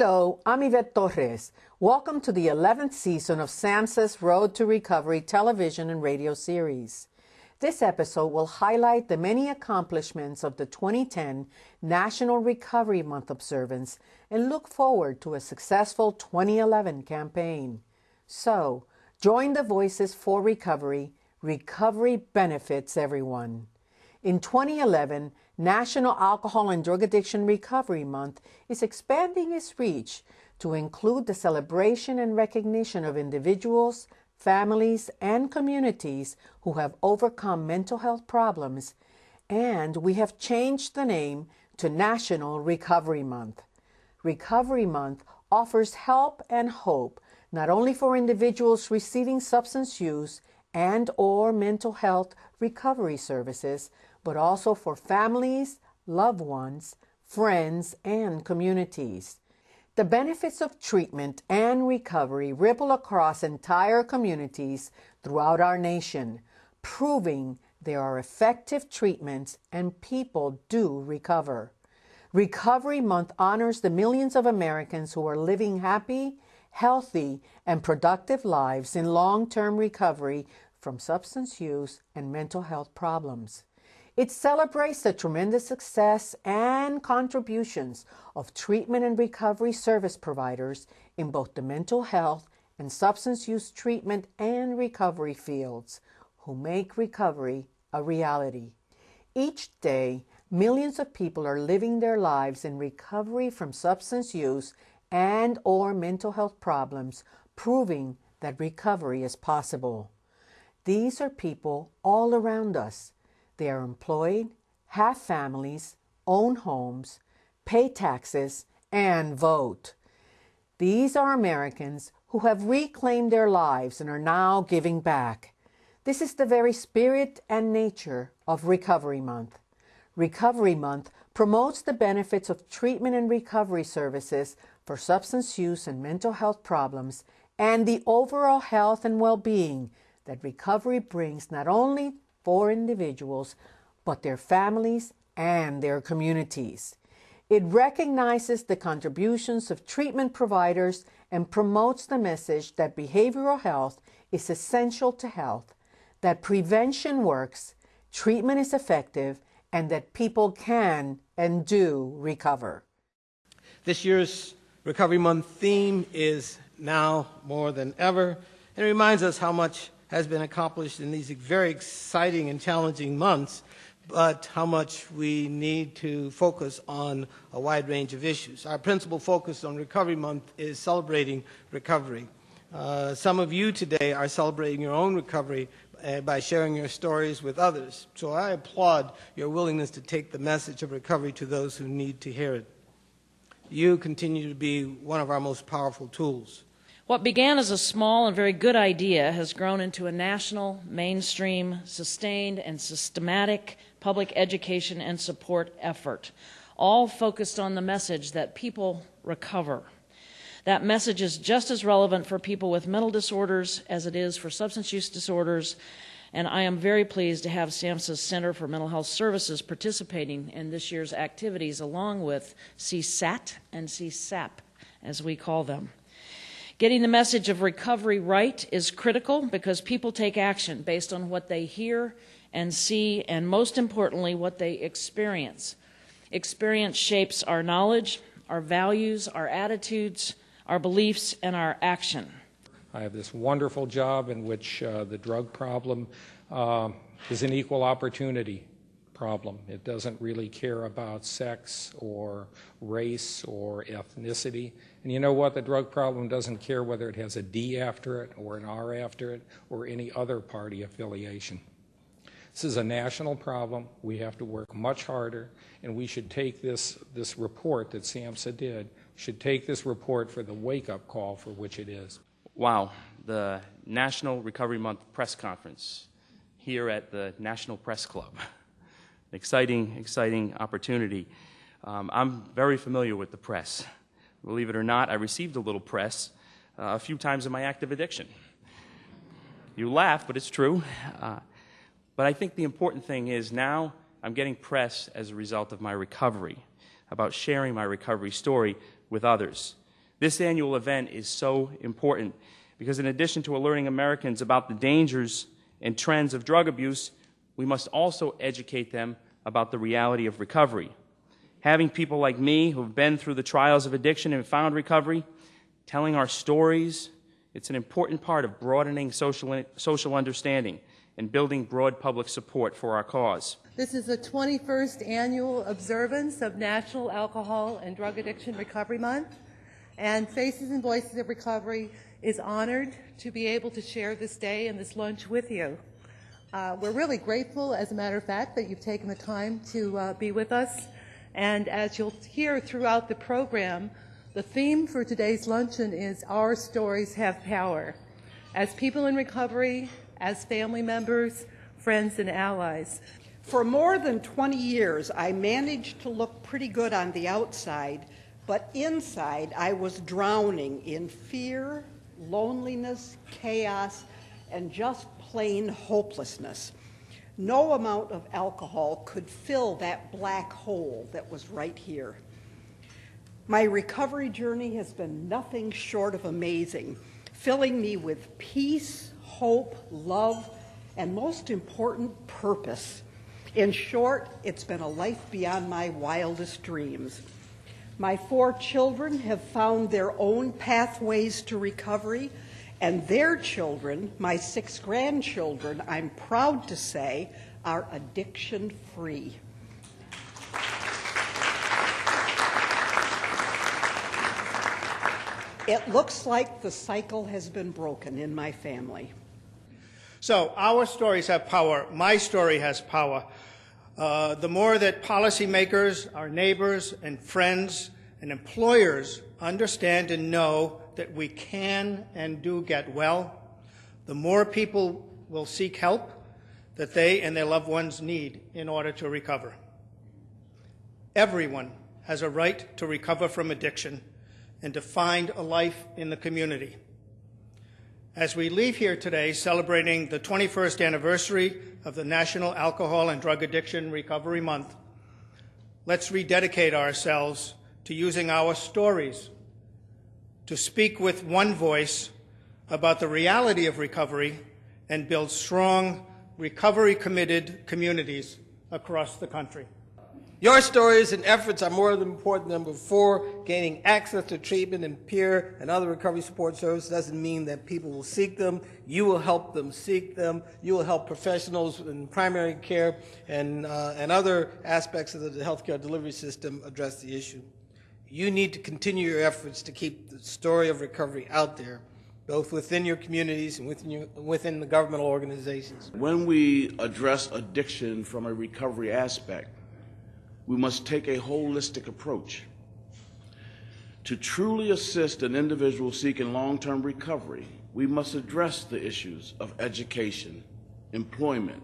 Hello, I'm Yvette Torres. Welcome to the 11th season of SAMHSA's Road to Recovery television and radio series. This episode will highlight the many accomplishments of the 2010 National Recovery Month observance and look forward to a successful 2011 campaign. So, join the Voices for Recovery. Recovery benefits everyone. In 2011, National Alcohol and Drug Addiction Recovery Month is expanding its reach to include the celebration and recognition of individuals, families, and communities who have overcome mental health problems, and we have changed the name to National Recovery Month. Recovery Month offers help and hope not only for individuals receiving substance use and or mental health recovery services, but also for families, loved ones, friends, and communities. The benefits of treatment and recovery ripple across entire communities throughout our nation, proving there are effective treatments and people do recover. Recovery Month honors the millions of Americans who are living happy, healthy, and productive lives in long term recovery from substance use and mental health problems. It celebrates the tremendous success and contributions of treatment and recovery service providers in both the mental health and substance use treatment and recovery fields who make recovery a reality. Each day, millions of people are living their lives in recovery from substance use and or mental health problems, proving that recovery is possible. These are people all around us they are employed, have families, own homes, pay taxes, and vote. These are Americans who have reclaimed their lives and are now giving back. This is the very spirit and nature of Recovery Month. Recovery Month promotes the benefits of treatment and recovery services for substance use and mental health problems and the overall health and well being that recovery brings not only for individuals, but their families and their communities. It recognizes the contributions of treatment providers and promotes the message that behavioral health is essential to health, that prevention works, treatment is effective, and that people can and do recover. This year's Recovery Month theme is now more than ever. And reminds us how much has been accomplished in these very exciting and challenging months, but how much we need to focus on a wide range of issues. Our principal focus on Recovery Month is celebrating recovery. Uh, some of you today are celebrating your own recovery uh, by sharing your stories with others. So I applaud your willingness to take the message of recovery to those who need to hear it. You continue to be one of our most powerful tools. What began as a small and very good idea has grown into a national, mainstream, sustained, and systematic public education and support effort, all focused on the message that people recover. That message is just as relevant for people with mental disorders as it is for substance use disorders, and I am very pleased to have SAMHSA's Center for Mental Health Services participating in this year's activities along with CSAT and CSAP, as we call them. Getting the message of recovery right is critical because people take action based on what they hear and see, and most importantly, what they experience. Experience shapes our knowledge, our values, our attitudes, our beliefs, and our action. I have this wonderful job in which uh, the drug problem uh, is an equal opportunity problem. It doesn't really care about sex or race or ethnicity. And you know what? The drug problem doesn't care whether it has a D after it or an R after it or any other party affiliation. This is a national problem. We have to work much harder, and we should take this, this report that SAMHSA did, should take this report for the wake-up call for which it is. Wow, the National Recovery Month press conference here at the National Press Club. exciting, exciting opportunity. Um, I'm very familiar with the press. Believe it or not, I received a little press uh, a few times in my active addiction. You laugh, but it's true. Uh, but I think the important thing is now I'm getting press as a result of my recovery. about sharing my recovery story with others. This annual event is so important because, in addition to alerting Americans about the dangers and trends of drug abuse, we must also educate them about the reality of recovery. Having people like me who've been through the trials of addiction and found recovery, telling our stories, it's an important part of broadening social, social understanding and building broad public support for our cause. This is the 21st annual observance of National Alcohol and Drug Addiction Recovery Month, and Faces and Voices of Recovery is honored to be able to share this day and this lunch with you. Uh, we're really grateful, as a matter of fact, that you've taken the time to uh, be with us. And as you'll hear throughout the program, the theme for today's luncheon is Our Stories Have Power. As people in recovery, as family members, friends, and allies. For more than 20 years, I managed to look pretty good on the outside, but inside I was drowning in fear, loneliness, chaos, and just plain hopelessness. No amount of alcohol could fill that black hole that was right here. My recovery journey has been nothing short of amazing, filling me with peace, hope, love, and most important, purpose. In short, it's been a life beyond my wildest dreams. My four children have found their own pathways to recovery, and their children, my six grandchildren, I'm proud to say, are addiction free. It looks like the cycle has been broken in my family. So, our stories have power. My story has power. Uh, the more that policymakers, our neighbors, and friends and employers understand and know that we can and do get well, the more people will seek help that they and their loved ones need in order to recover. Everyone has a right to recover from addiction and to find a life in the community. As we leave here today celebrating the 21st anniversary of the National Alcohol and Drug Addiction Recovery Month, let's rededicate ourselves to using our stories to speak with one voice about the reality of recovery and build strong, recovery committed communities across the country. Your stories and efforts are more important than before. Gaining access to treatment and peer and other recovery support services doesn't mean that people will seek them. You will help them seek them. You will help professionals in primary care and, uh, and other aspects of the healthcare delivery system address the issue. You need to continue your efforts to keep the story of recovery out there, both within your communities and within, your, within the governmental organizations. When we address addiction from a recovery aspect, we must take a holistic approach. To truly assist an individual seeking long term recovery, we must address the issues of education, employment,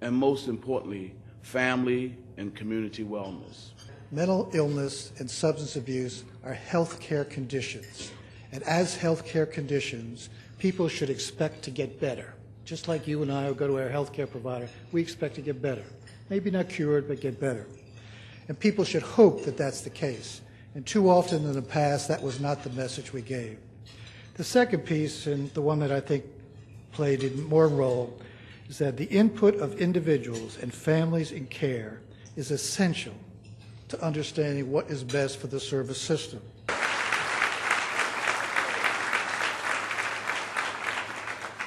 and most importantly, family and community wellness. Mental illness and substance abuse are health care conditions. And as health care conditions, people should expect to get better. Just like you and I will go to our health care provider, we expect to get better. Maybe not cured, but get better. And people should hope that that's the case. And too often in the past, that was not the message we gave. The second piece, and the one that I think played a more role, is that the input of individuals and families in care is essential to understanding what is best for the service system.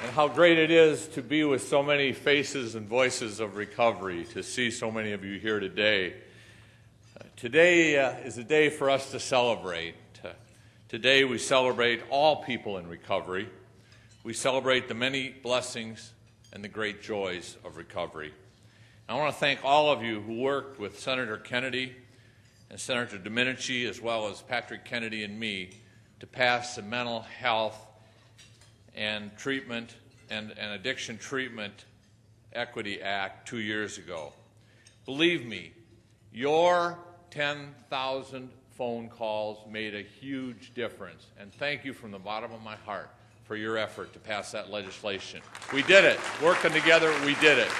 And how great it is to be with so many faces and voices of recovery, to see so many of you here today. Today uh, is a day for us to celebrate. Uh, today we celebrate all people in recovery. We celebrate the many blessings and the great joys of recovery. I want to thank all of you who worked with Senator Kennedy and Senator Domenici, as well as Patrick Kennedy and me, to pass the Mental Health and Treatment and, and Addiction Treatment Equity Act two years ago. Believe me, your 10,000 phone calls made a huge difference. And thank you from the bottom of my heart for your effort to pass that legislation. We did it. Working together, we did it.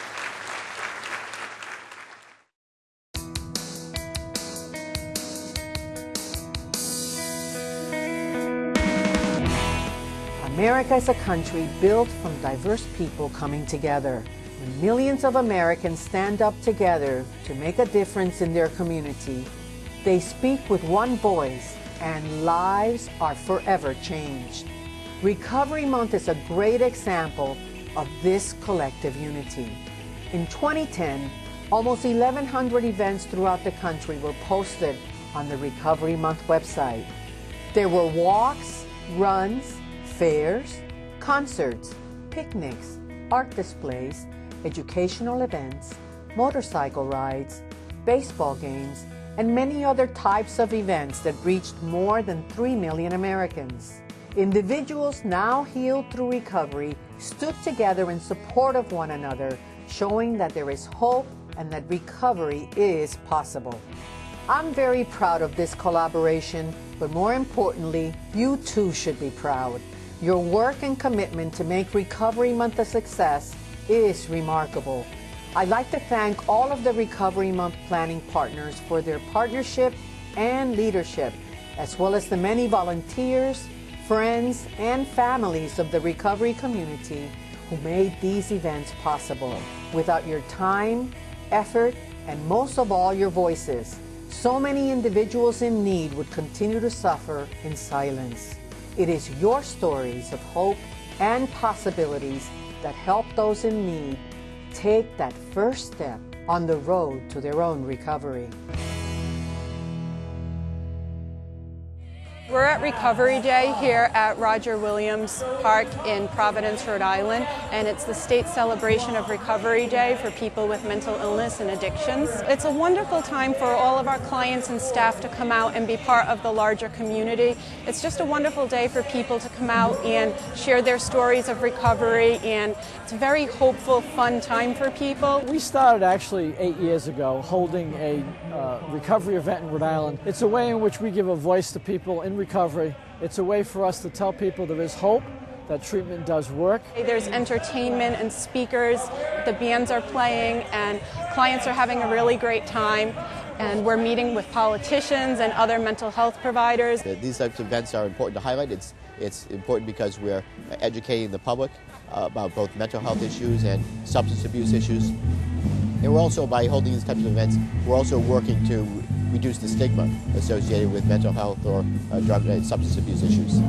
America is a country built from diverse people coming together. When millions of Americans stand up together to make a difference in their community, they speak with one voice and lives are forever changed. Recovery Month is a great example of this collective unity. In 2010, almost 1,100 events throughout the country were posted on the Recovery Month website. There were walks, runs, fairs, concerts, picnics, art displays, educational events, motorcycle rides, baseball games, and many other types of events that reached more than 3 million Americans. Individuals now healed through recovery stood together in support of one another, showing that there is hope and that recovery is possible. I'm very proud of this collaboration, but more importantly, you too should be proud. Your work and commitment to make Recovery Month a success is remarkable. I'd like to thank all of the Recovery Month planning partners for their partnership and leadership, as well as the many volunteers, friends, and families of the recovery community who made these events possible. Without your time, effort, and most of all, your voices, so many individuals in need would continue to suffer in silence. It is your stories of hope and possibilities that help those in need take that first step on the road to their own recovery. We're at Recovery Day here at Roger Williams Park in Providence, Rhode Island, and it's the state celebration of Recovery Day for people with mental illness and addictions. It's a wonderful time for all of our clients and staff to come out and be part of the larger community. It's just a wonderful day for people to come out and share their stories of recovery, and it's a very hopeful, fun time for people. We started actually eight years ago holding a uh, recovery event in Rhode Island. It's a way in which we give a voice to people in recovery. It's a way for us to tell people there is hope, that treatment does work. There's entertainment and speakers, the bands are playing, and clients are having a really great time. And we're meeting with politicians and other mental health providers. These types of events are important to highlight. It's, it's important because we're educating the public uh, about both mental health issues and substance abuse issues. And we're also, by holding these types of events, we're also working to reduce the stigma associated with mental health or uh, drug and substance abuse issues.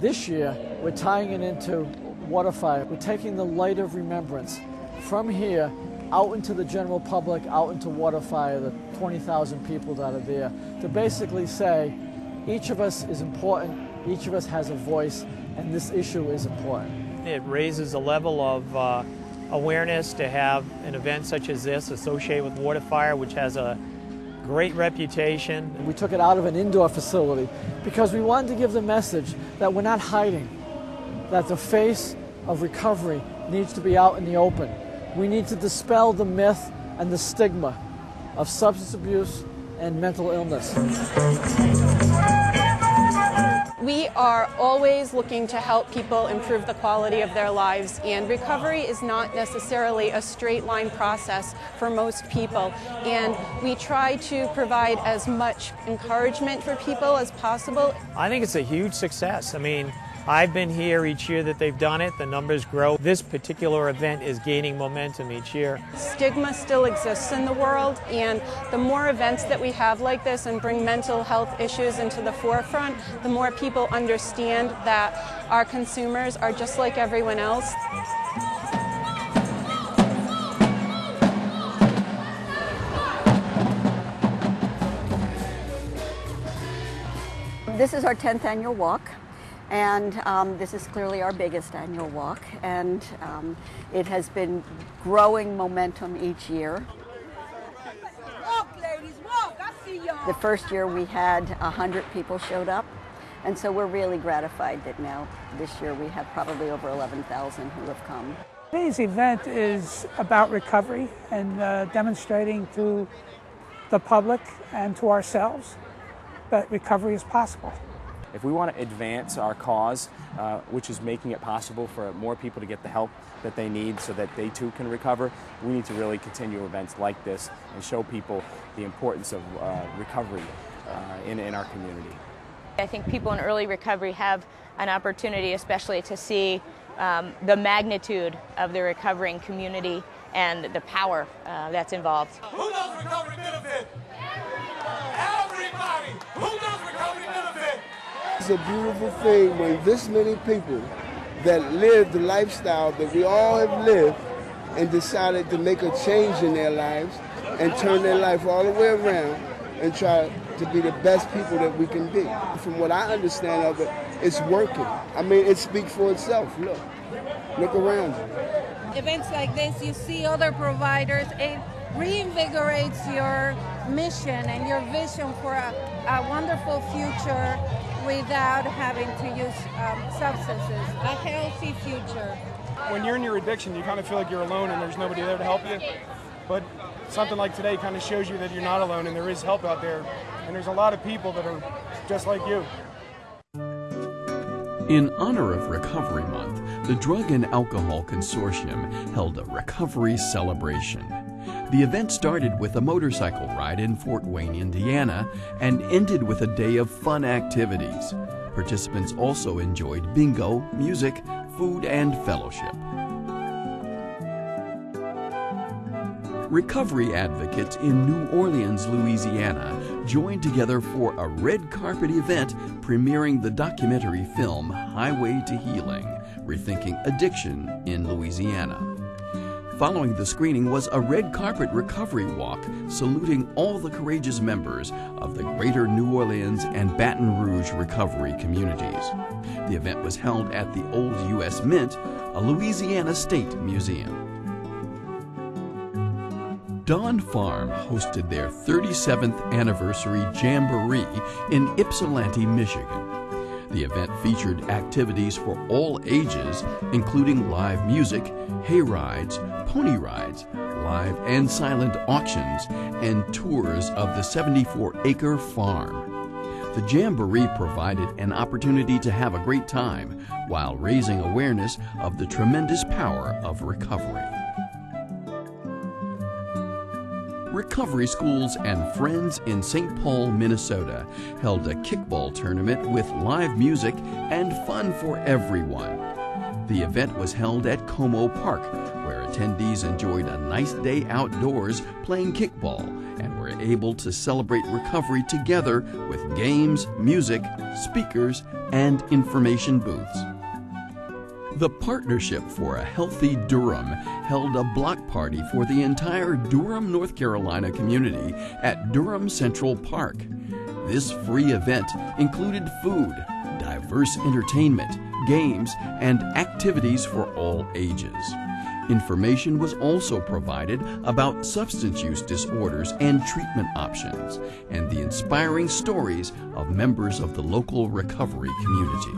This year, we're tying it into Waterfire. We're taking the light of remembrance from here out into the general public, out into Waterfire, the 20,000 people that are there, to basically say each of us is important, each of us has a voice, and this issue is important. It raises a level of uh, awareness to have an event such as this associated with Waterfire, which has a great reputation. We took it out of an indoor facility because we wanted to give the message that we're not hiding, that the face of recovery needs to be out in the open. We need to dispel the myth and the stigma of substance abuse and mental illness. We are always looking to help people improve the quality of their lives, and recovery is not necessarily a straight line process for most people. And we try to provide as much encouragement for people as possible. I think it's a huge success. I mean, I've been here each year that they've done it. The numbers grow. This particular event is gaining momentum each year. Stigma still exists in the world, and the more events that we have like this and bring mental health issues into the forefront, the more people understand that our consumers are just like everyone else. This is our 10th annual walk. And um, this is clearly our biggest annual walk, and um, it has been growing momentum each year. Walk, ladies, walk. The first year we had 100 people showed up, and so we're really gratified that now this year we have probably over 11,000 who have come. Today's event is about recovery and uh, demonstrating to the public and to ourselves that recovery is possible. If we want to advance our cause, uh, which is making it possible for more people to get the help that they need so that they too can recover, we need to really continue events like this and show people the importance of uh, recovery uh, in, in our community. I think people in early recovery have an opportunity, especially to see um, the magnitude of the recovering community and the power uh, that's involved. Who does recovery benefit? Everybody! Who does recovery benefit? It's a beautiful thing when this many people that live the lifestyle that we all have lived and decided to make a change in their lives and turn their life all the way around and try to be the best people that we can be. From what I understand of it, it's working. I mean, it speaks for itself. Look, look around you. Events like this, you see other providers, it reinvigorates your mission and your vision for a, a wonderful future without having to use um, substances, a healthy future. When you're in your addiction, you kind of feel like you're alone and there's nobody there to help you. But something like today kind of shows you that you're not alone and there is help out there. And there's a lot of people that are just like you. In honor of Recovery Month, the Drug and Alcohol Consortium held a recovery celebration. The event started with a motorcycle ride in Fort Wayne, Indiana, and ended with a day of fun activities. Participants also enjoyed bingo, music, food, and fellowship. Recovery advocates in New Orleans, Louisiana joined together for a red carpet event premiering the documentary film Highway to Healing Rethinking Addiction in Louisiana. Following the screening was a red carpet recovery walk saluting all the courageous members of the greater New Orleans and Baton Rouge recovery communities. The event was held at the Old U.S. Mint, a Louisiana state museum. Dawn Farm hosted their 37th anniversary Jamboree in Ypsilanti, Michigan. The event featured activities for all ages, including live music, hay rides, pony rides, live and silent auctions, and tours of the 74 acre farm. The Jamboree provided an opportunity to have a great time while raising awareness of the tremendous power of recovery. Recovery Schools and Friends in St. Paul, Minnesota held a kickball tournament with live music and fun for everyone. The event was held at Como Park, where attendees enjoyed a nice day outdoors playing kickball and were able to celebrate recovery together with games, music, speakers, and information booths. The Partnership for a Healthy Durham held a block party for the entire Durham, North Carolina community at Durham Central Park. This free event included food, diverse entertainment, games, and activities for all ages. Information was also provided about substance use disorders and treatment options, and the inspiring stories of members of the local recovery community.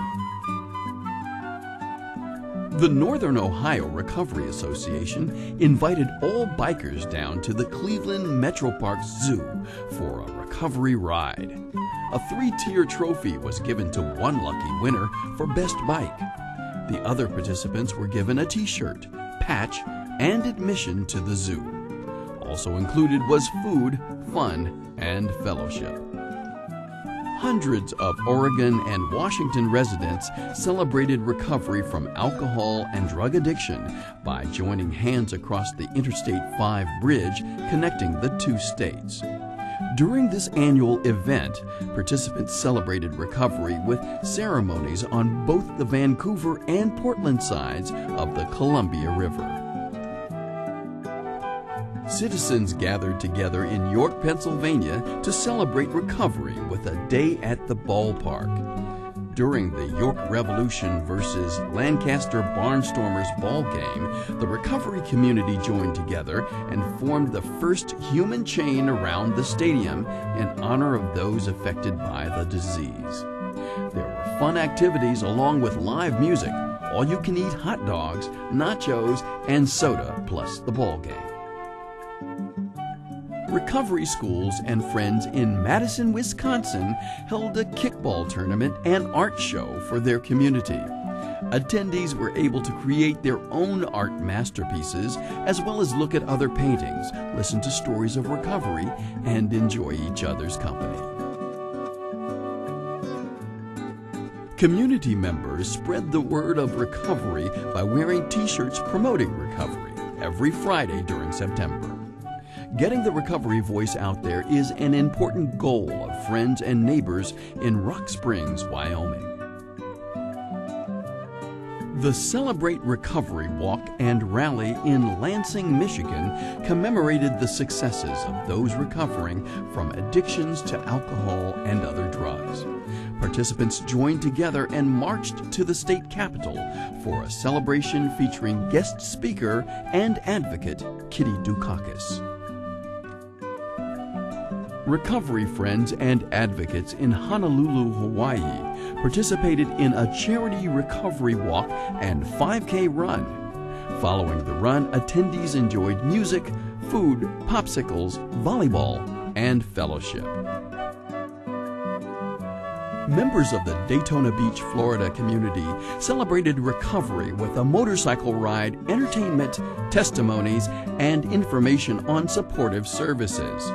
The Northern Ohio Recovery Association invited all bikers down to the Cleveland Metroparks Zoo for a recovery ride. A three tier trophy was given to one lucky winner for Best Bike. The other participants were given a t shirt, patch, and admission to the zoo. Also included was food, fun, and fellowship. Hundreds of Oregon and Washington residents celebrated recovery from alcohol and drug addiction by joining hands across the Interstate 5 bridge connecting the two states. During this annual event, participants celebrated recovery with ceremonies on both the Vancouver and Portland sides of the Columbia River. Citizens gathered together in York, Pennsylvania to celebrate recovery with a day at the ballpark. During the York Revolution versus Lancaster Barnstormers ball game, the recovery community joined together and formed the first human chain around the stadium in honor of those affected by the disease. There were fun activities along with live music, all you can eat hot dogs, nachos, and soda, plus the ball game. Recovery Schools and Friends in Madison, Wisconsin held a kickball tournament and art show for their community. Attendees were able to create their own art masterpieces as well as look at other paintings, listen to stories of recovery, and enjoy each other's company. Community members spread the word of recovery by wearing t shirts promoting recovery every Friday during September. Getting the recovery voice out there is an important goal of friends and neighbors in Rock Springs, Wyoming. The Celebrate Recovery Walk and Rally in Lansing, Michigan commemorated the successes of those recovering from addictions to alcohol and other drugs. Participants joined together and marched to the state capitol for a celebration featuring guest speaker and advocate Kitty Dukakis. Recovery friends and advocates in Honolulu, Hawaii participated in a charity recovery walk and 5K run. Following the run, attendees enjoyed music, food, popsicles, volleyball, and fellowship. Members of the Daytona Beach, Florida community celebrated recovery with a motorcycle ride, entertainment, testimonies, and information on supportive services.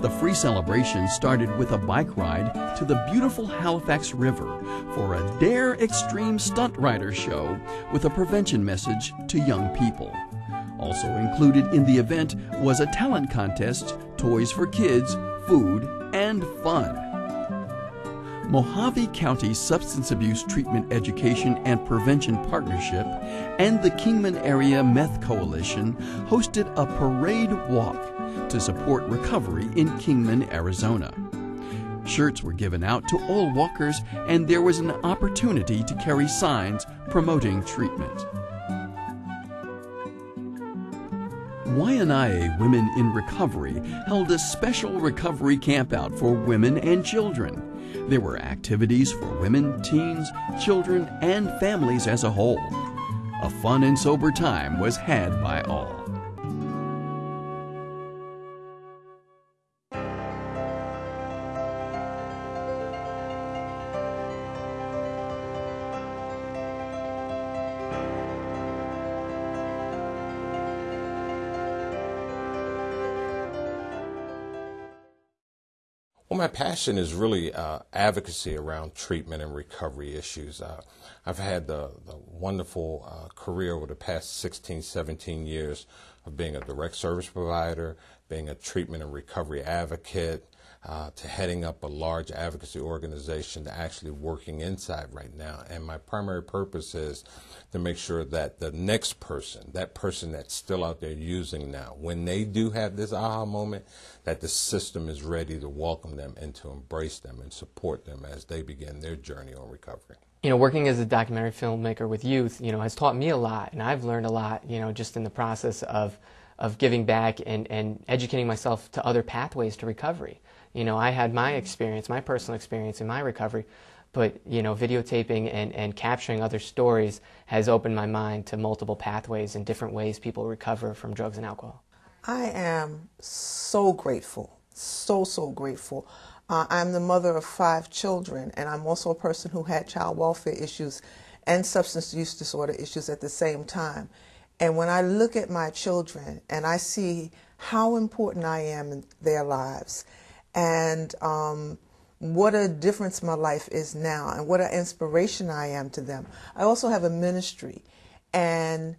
The free celebration started with a bike ride to the beautiful Halifax River for a Dare Extreme Stunt Rider show with a prevention message to young people. Also included in the event was a talent contest, toys for kids, food, and fun. Mohave County Substance Abuse Treatment Education and Prevention Partnership and the Kingman Area Meth Coalition hosted a parade walk to support recovery in Kingman, Arizona. Shirts were given out to all walkers, and there was an opportunity to carry signs promoting treatment. Waianae Women in Recovery held a special recovery campout for women and children. There were activities for women, teens, children, and families as a whole. A fun and sober time was had by all. Passion is really uh, advocacy around treatment and recovery issues. Uh, I've had the, the wonderful uh, career over the past 16, 17 years of being a direct service provider, being a treatment and recovery advocate, uh, to heading up a large advocacy organization to actually working inside right now. And my primary purpose is to make sure that the next person, that person that's still out there using now, when they do have this aha moment, that the system is ready to welcome them and to embrace them and support them as they begin their journey on recovery. You know, working as a documentary filmmaker with youth, you know, has taught me a lot, and I've learned a lot, you know, just in the process of of giving back and, and educating myself to other pathways to recovery. You know, I had my experience, my personal experience in my recovery, but, you know, videotaping and, and capturing other stories has opened my mind to multiple pathways and different ways people recover from drugs and alcohol. I am so grateful, so, so grateful. Uh, I'm the mother of five children, and I'm also a person who had child welfare issues and substance use disorder issues at the same time. And when I look at my children and I see how important I am in their lives and um, what a difference my life is now and what an inspiration I am to them. I also have a ministry and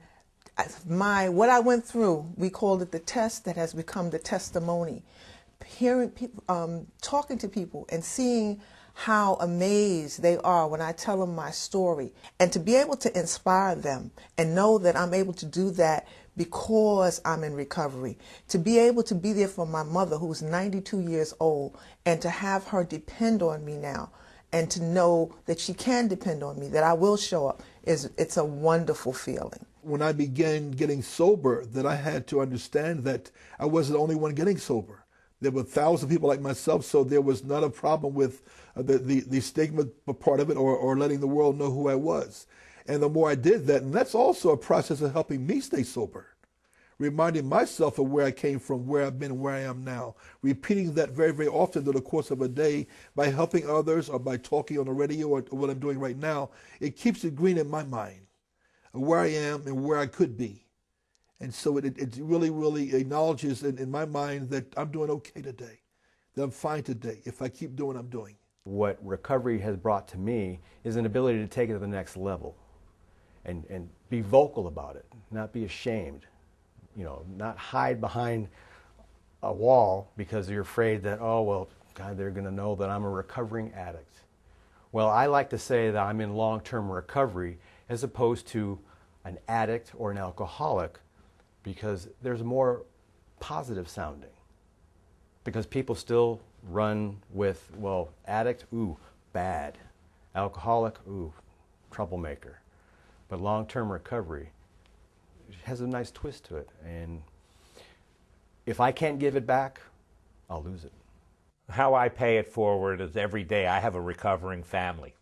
my what I went through, we called it the test that has become the testimony. Hearing people, um, talking to people and seeing how amazed they are when I tell them my story and to be able to inspire them and know that I'm able to do that because I'm in recovery. To be able to be there for my mother who's 92 years old and to have her depend on me now and to know that she can depend on me, that I will show up, is it's a wonderful feeling. When I began getting sober, that I had to understand that I wasn't the only one getting sober. There were thousands of people like myself, so there was not a problem with uh, the, the, the stigma part of it or, or letting the world know who I was. And the more I did that, and that's also a process of helping me stay sober, reminding myself of where I came from, where I've been, where I am now, repeating that very, very often through the course of a day by helping others or by talking on the radio or what I'm doing right now. It keeps it green in my mind of where I am and where I could be. And so it, it really, really acknowledges in, in my mind that I'm doing okay today, that I'm fine today if I keep doing what I'm doing. What recovery has brought to me is an ability to take it to the next level and, and be vocal about it, not be ashamed, you know, not hide behind a wall because you're afraid that, oh, well, God, they're going to know that I'm a recovering addict. Well, I like to say that I'm in long term recovery as opposed to an addict or an alcoholic because there's more positive sounding. Because people still run with, well, addict, ooh, bad. Alcoholic, ooh, troublemaker. But long term recovery has a nice twist to it. And if I can't give it back, I'll lose it. How I pay it forward is every day I have a recovering family.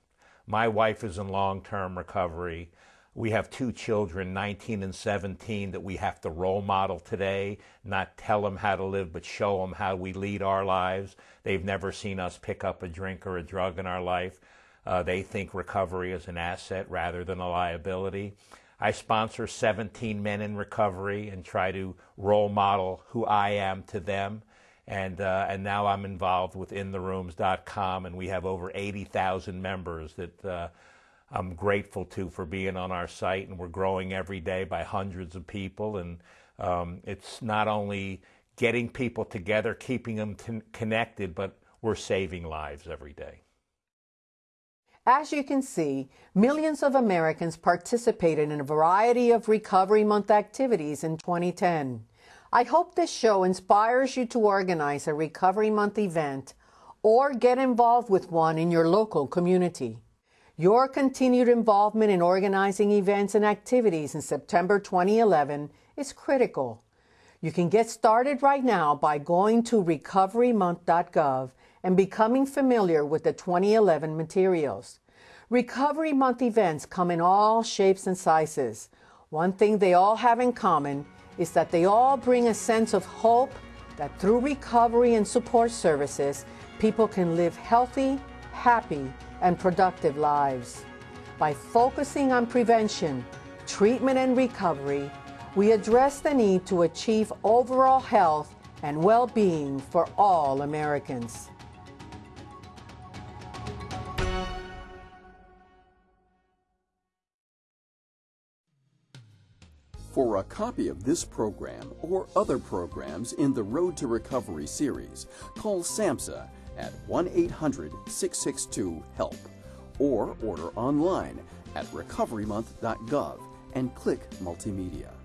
My wife is in long term recovery. We have two children, 19 and 17, that we have to role model today, not tell them how to live, but show them how we lead our lives. They've never seen us pick up a drink or a drug in our life. Uh, they think recovery is an asset rather than a liability. I sponsor 17 men in recovery and try to role model who I am to them. And, uh, and now I'm involved with intherooms.com, and we have over 80,000 members that uh, I'm grateful to for being on our site, and we're growing every day by hundreds of people. And um, it's not only getting people together, keeping them t- connected, but we're saving lives every day. As you can see, millions of Americans participated in a variety of Recovery Month activities in 2010. I hope this show inspires you to organize a Recovery Month event or get involved with one in your local community. Your continued involvement in organizing events and activities in September 2011 is critical. You can get started right now by going to recoverymonth.gov and becoming familiar with the 2011 materials. Recovery Month events come in all shapes and sizes. One thing they all have in common is that they all bring a sense of hope that through recovery and support services, people can live healthy, happy, and productive lives. By focusing on prevention, treatment, and recovery, we address the need to achieve overall health and well being for all Americans. For a copy of this program or other programs in the Road to Recovery series, call SAMHSA at 1 800 662 HELP or order online at recoverymonth.gov and click Multimedia.